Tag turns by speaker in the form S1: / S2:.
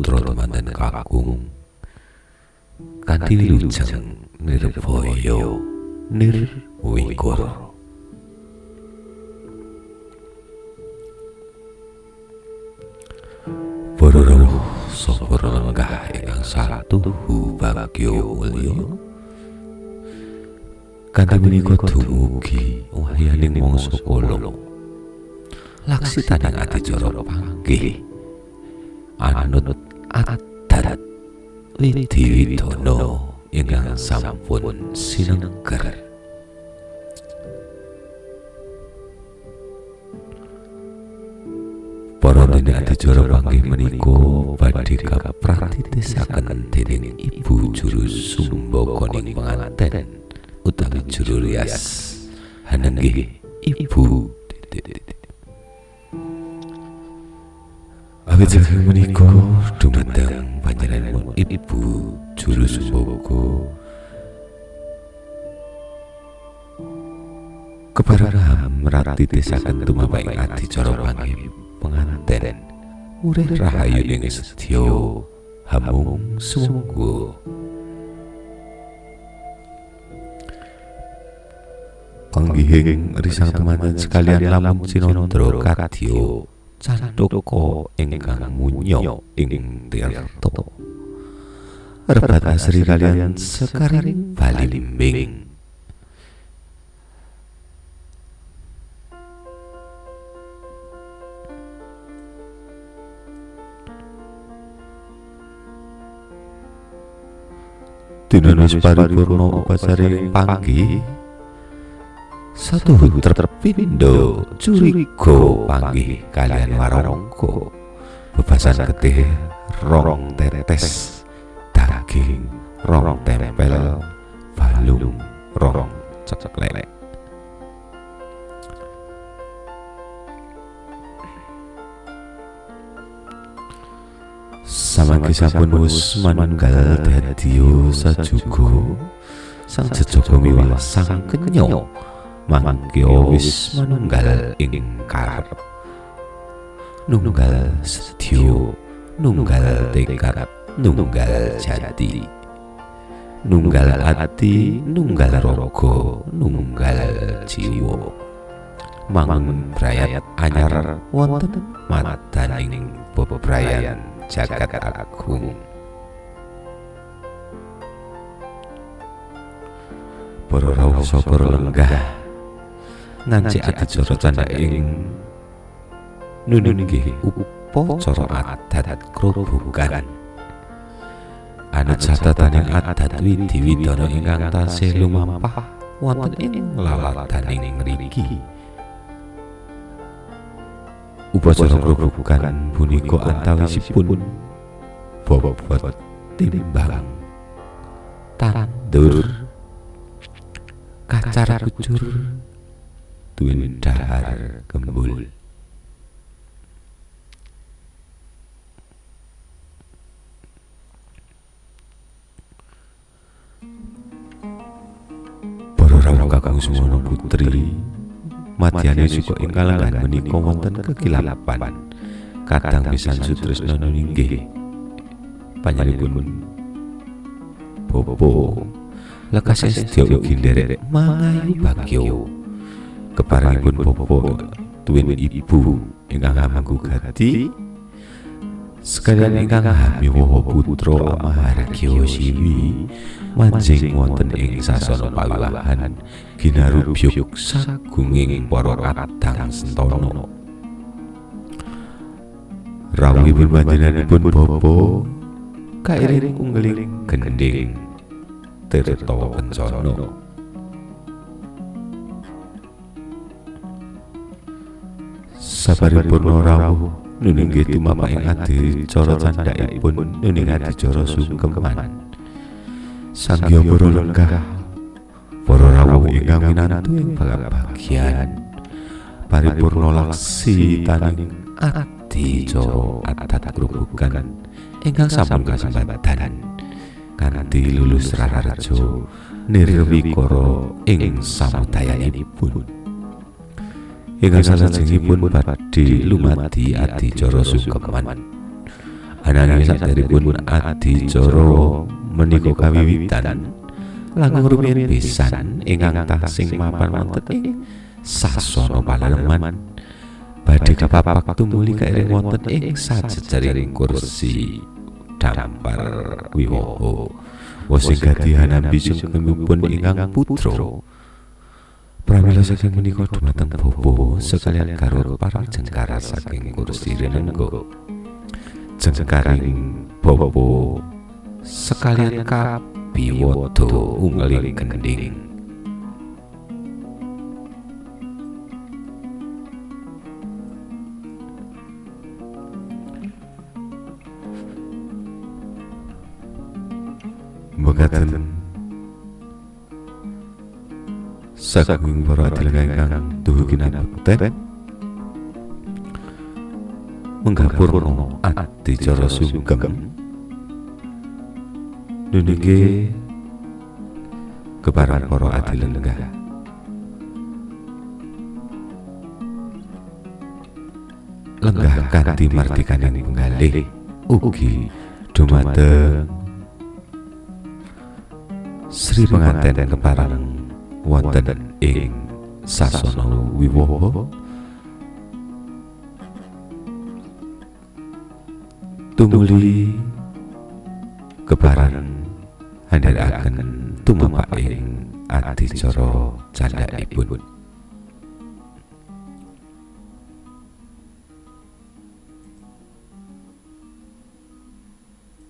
S1: kakung kanthi lujeng nirvaya nirwikara Para rawuh sapa lenggah ingkang satuhu bagya mulya? Kanthi menika dumugi wahyaning mangsa kala laksitaning adicara panggih anut adat wididana ingkang sampun sinengker. Para dene adicara panggih menika badhe kapratitisaken dening Ibu Juru Sumbakoning penganten utawi juru rias hanenggih Ibu Abi jangan menikah, dumateng panjalan ibu jurus boko. Kepada Raham merati desa kentuma baik hati coro pangim pengantin Ure rahayuning ini hamung sungguh. Panggihing risang teman sekalian lamun sinondro kadya. Candhaka ingkang munya ing tirta rebat asri kalian sekaring balimbing Dinanus paripurna upacaring panggih satu terpindo curiga panggih kalian warongko bebasan getih rong tetes daging rong tempel balung rong ceklek Samangke sampun wus manunggal dadiyo sajugo. sang jejaka miwah sang kenyo mangke wis manunggal ing karep. Nunggal sedya nunggal tekad nunggal jati. Nunggal ati nunggal raga nunggal jiwa. Mangun brayat anyar wonten madaning bebrayan jagat agung. Para rawuh sapa nganci adicara candhaing nunun nggih upacara adat krobogan anut catataning adat widiwidana ingkang tasih lumampah wonten ing lalataning mriki. upacara grobogan punika antawisipun bobot timbang. Tandur kacar kucur duweni dahar gembul para rawuh kakang sumono putri Matyane suka ing kalangan menika wonten kekilapan. Kadang pisan sutresna ninggih. Panjenenganipun Bobo lekas sedya ugi nderek mangayu bagyo. Keparengipun Bobo tuwin ibu ingkang hamangku gati sekalian ingkang hamiwa putra Mahargya Siwi manjing wonten ing sasana pawiwahan ginarubyuk sagunging para kadang sentana. Rawuhipun panjenenganipun bapa kairing unggeling gending tirta kencana sabaripurna rawuh nuninggih tumapaking adicara candhakipun nuning adicara sungkeman. Sangya para lenggah para rawuh ingkang minantu ing bagian paripurna laksi taning adicara adat grobogan ingkang sampun kasembatan kanthi lulus rararjo nirwikara ing samudayanipun ingkang salajengipun badhe lumadi adicara sungkeman ananging saderipun adicara menika kawiwitan langkung rumiyin pisan ingkang tasing mapan wonten ing sasana palaleman badhe kapapak tumuli kairing wonten ing sajejaring kursi dampar wiwoho wosing gadihan ambisung kemipun ingkang putra Pramila saking menika dumateng bobo sekalian karo para jengkara saking kursi renenggo. Jengkaring bobo sekalian kapiwoto ungling gending. Begaten saking para adelengan ingkang duhu kinabekten menggapurna adicara sugeng. Dunike keparan para adilenggah lenggah. Kanthi martikaning penggalih ugi dumateng Sri penganten keparang wonten ing sasana wiwaha. Tumuli kebaran handharaken tumapak ing adicara candhaipun